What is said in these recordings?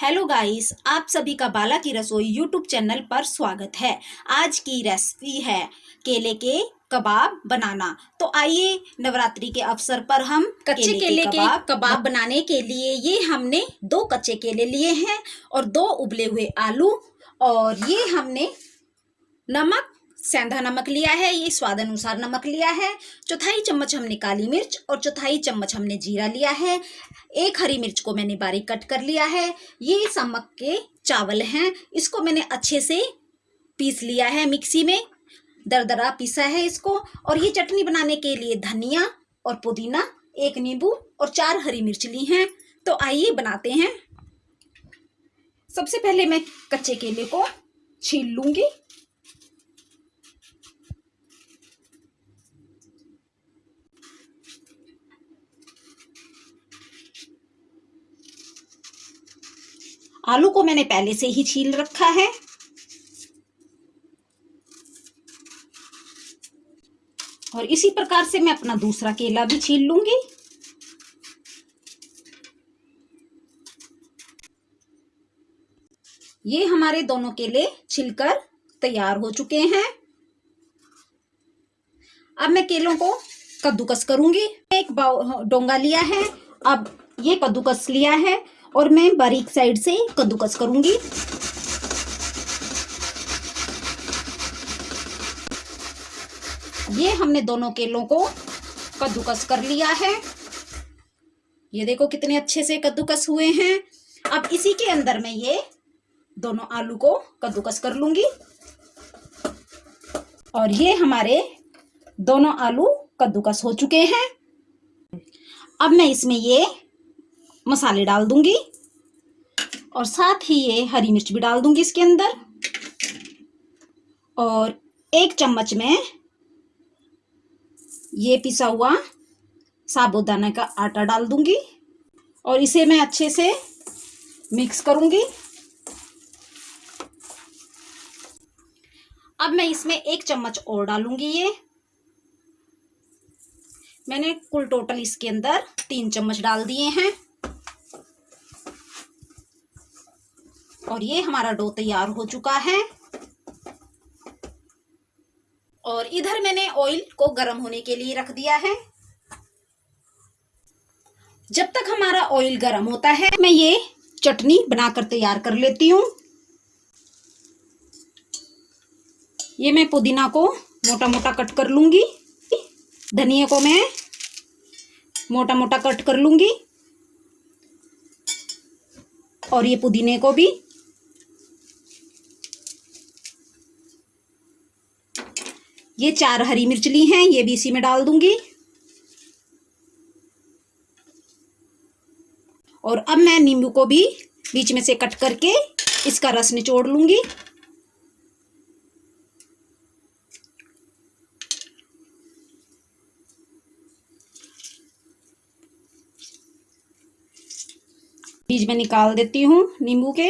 Hello guys आप सभी का बाला की रसोई यूट्यूब चैनल पर स्वागत है। आज की रेसिपी है केले के कबाब बनाना। तो आइए नवरात्रि के अवसर पर हम कच्चे केले, केले के कबाब, कबाब बनाने के लिए ये हमने दो कच्चे केले लिए हैं और दो उबले हुए आलू और ये हमने नमक सेंधा नमक लिया है, ये स्वाद अनुसार नमक लिया है। चौथाई चम्मच हमने काली मिर्च और चौथाई चम्मच हमने जीरा लिया है। एक हरी मिर्च को मैंने बारीक कट कर लिया है। ये समक के चावल हैं। इसको मैंने अच्छे से पीस लिया है मिक्सी में। दरदरा पीसा है इसको। और ये चटनी बनाने के लिए धनिया और पुदीना, एक नींबू और चार हरी मिर्च ली हैं। तो आइए बनाते हैं। सबसे पहले मैं कच्चे केले को छील लूँगी। आलू को मैंने पहले से ही छील रखा है। और इसी प्रकार से मैं अपना दूसरा केला भी छील लूँगी। ये हमारे दोनों केले छिलकर तैयार हो चुके हैं। अब मैं केलों को कद्दूकस करूँगी। एक डोंगा लिया है। अब ये कद्दूकस लिया है। और मैं बारीक साइड से कद्दूकस करूँगी। ये हमने दोनों केलों को कद्दूकस कर लिया है। ये देखो कितने अच्छे से कद्दूकस हुए हैं। अब इसी के अंदर मैं ये दोनों आलू को कद्दूकस कर लूँगी। और ये हमारे दोनों आलू कद्दूकस हो चुके हैं। अब मैं इसमें ये मसाले डाल दूँगी। और साथ ही ये हरी मिर्च भी डाल दूँगी इसके अंदर। और एक चम्मच में ये पिसा हुआ साबुदाना का आटा डाल दूँगी। और इसे मैं अच्छे से मिक्स करूँगी। अब मैं इसमें एक चम्मच और डालूँगी ये। मैंने कुल टोटल इसके अंदर तीन चम्मच डाल दिए हैं। और ये हमारा डो तैयार हो चुका है। और इधर मैंने ऑयल को गर्म होने के लिए रख दिया है। जब तक हमारा ऑयल गर्म होता है, मैं ये चटनी बनाकर तैयार कर लेती हूँ। ये मैं पुदीना को मोटा मोटा कट कर लूँगी। धनिया को मैं मोटा मोटा कट कर लूँगी। और ये पुदीने को भी ये चार हरी मिर्च ली हैं, ये भी इसी में डाल दूँगी। और अब मैं नींबू को भी बीच में से कट करके इसका रस निचोड़ लूँगी। बीज में निकाल देती हूँ नींबू के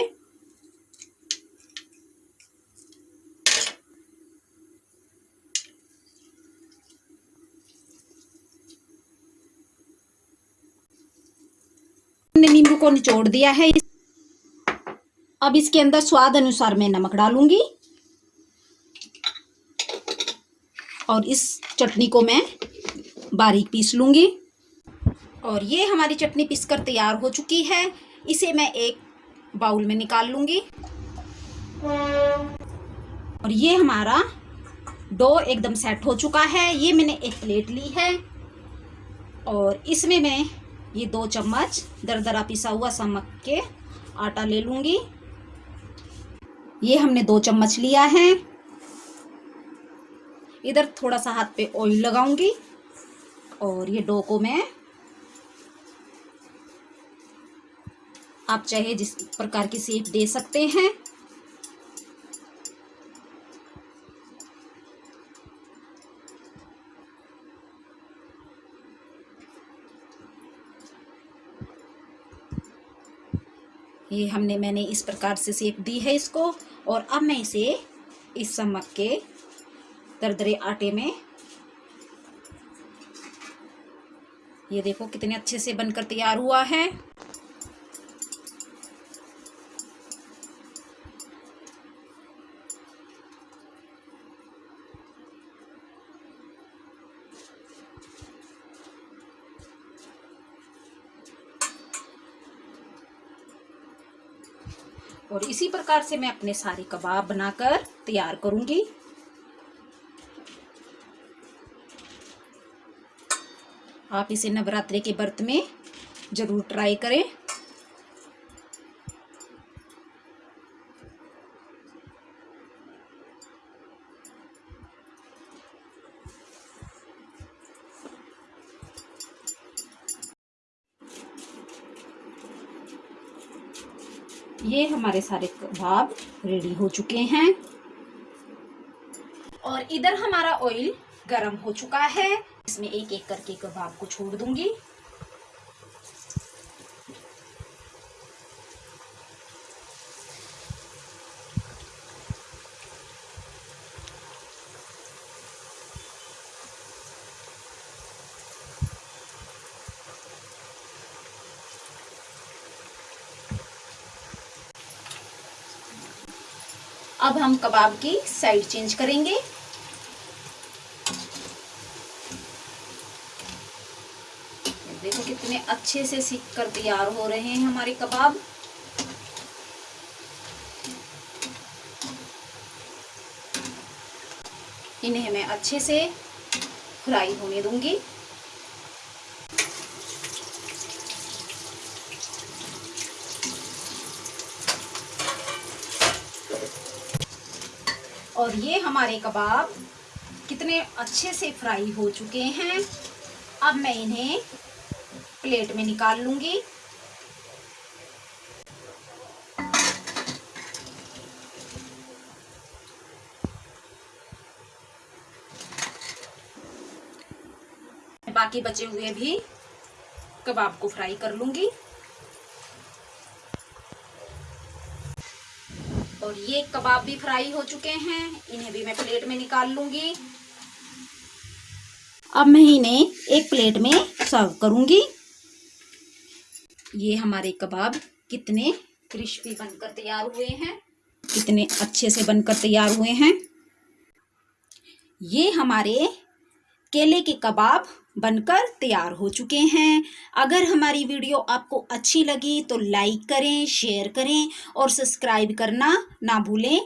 हमने नींबू निचोड़ दिया है अब इसके अंदर स्वाद अनुसार मैं नमक डालूँगी। और इस चटनी को मैं बारीक पीस लूँगी। और ये हमारी चटनी पीसकर तैयार हो चुकी है। इसे मैं एक बाउल में निकाल लूँगी। और ये हमारा डो एकदम सेट हो चुका है। ये मैंने एक प्लेट ली है। और इसमें मैं ये दो चम्मच दरदरा पिसा हुआ समक के आटा ले लूँगी। ये हमने दो चम्मच लिया है। इधर थोड़ा सा हाथ पे ऑयल लगाऊँगी और ये डो को मैं आप चाहे जिस प्रकार की सेप दे सकते हैं। ये हमने, मैंने इस प्रकार से सेक दी है इसको और अब मैं इसे इस समक के दरदरे आटे में, ये देखो कितने अच्छे से बनकर तैयार हुआ है। और इसी प्रकार से मैं अपने सारे कबाब बनाकर तैयार करूँगी। आप इसे नवरात्रि के व्रत में ज़रूर ट्राई करें। ये हमारे सारे कबाब रेडी हो चुके हैं। और इधर हमारा ऑयल गरम हो चुका है। इसमें एक एक करके कबाब को छोड़ दूँगी। अब हम कबाब की साइड चेंज करेंगे। देखो कितने अच्छे से सीख कर तैयार हो रहे हैं हमारे कबाब। इन्हें मैं अच्छे से फ्राई होने दूँगी। और ये हमारे कबाब कितने अच्छे से फ्राई हो चुके हैं। अब मैं इन्हें प्लेट में निकाल लूँगी। बाकी बचे हुए भी कबाब को फ्राई कर लूँगी। और ये कबाब भी फ्राई हो चुके हैं। इन्हें भी मैं प्लेट में निकाल लूँगी। अब मैं इन्हें एक प्लेट में सर्व करूँगी। ये हमारे कबाब कितने क्रिस्पी बनकर तैयार हुए हैं। कितने अच्छे से बनकर तैयार हुए हैं। ये हमारे केले के कबाब बनकर तैयार हो चुके हैं। अगर हमारी वीडियो आपको अच्छी लगी तो लाइक करें, शेयर करें और सब्सक्राइब करना ना भूलें।